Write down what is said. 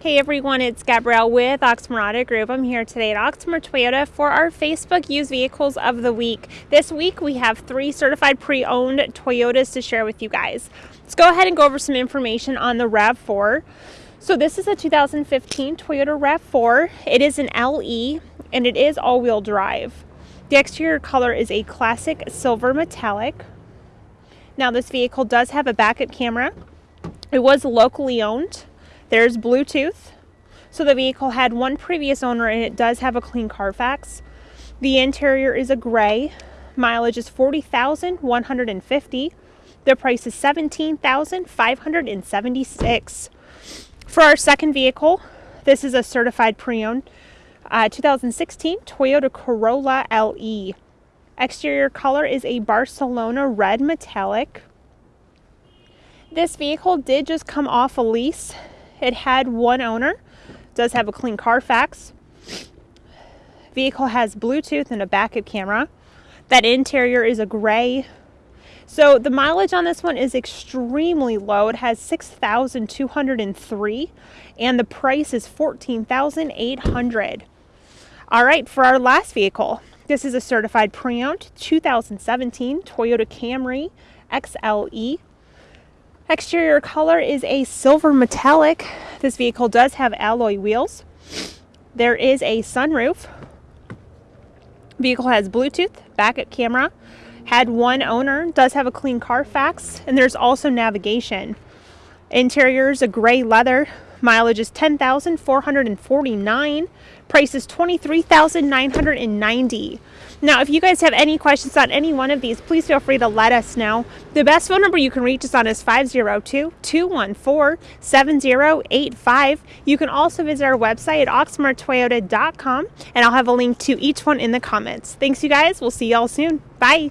Hey everyone, it's Gabrielle with Oxmoor Auto Group. I'm here today at Oxmoor Toyota for our Facebook used vehicles of the week. This week we have three certified pre-owned Toyotas to share with you guys. Let's go ahead and go over some information on the RAV4. So this is a 2015 Toyota RAV4. It is an LE and it is all-wheel drive. The exterior color is a classic silver metallic. Now this vehicle does have a backup camera. It was locally owned. There's Bluetooth. So the vehicle had one previous owner and it does have a clean Carfax. The interior is a gray. Mileage is 40,150. The price is 17,576. For our second vehicle, this is a certified pre-owned uh, 2016 Toyota Corolla LE. Exterior color is a Barcelona red metallic. This vehicle did just come off a lease it had one owner, does have a clean Carfax. Vehicle has Bluetooth and a backup camera. That interior is a gray. So the mileage on this one is extremely low. It has 6,203 and the price is 14,800. All right, for our last vehicle, this is a certified pre-owned 2017 Toyota Camry XLE Exterior color is a silver metallic. This vehicle does have alloy wheels. There is a sunroof. Vehicle has Bluetooth, backup camera, had one owner, does have a clean Carfax, and there's also navigation. Interior is a gray leather. Mileage is 10,449. Price is 23,990. Now, if you guys have any questions on any one of these, please feel free to let us know. The best phone number you can reach us on is 502-214-7085. You can also visit our website at oxmoortoyota.com, and I'll have a link to each one in the comments. Thanks, you guys. We'll see y'all soon. Bye.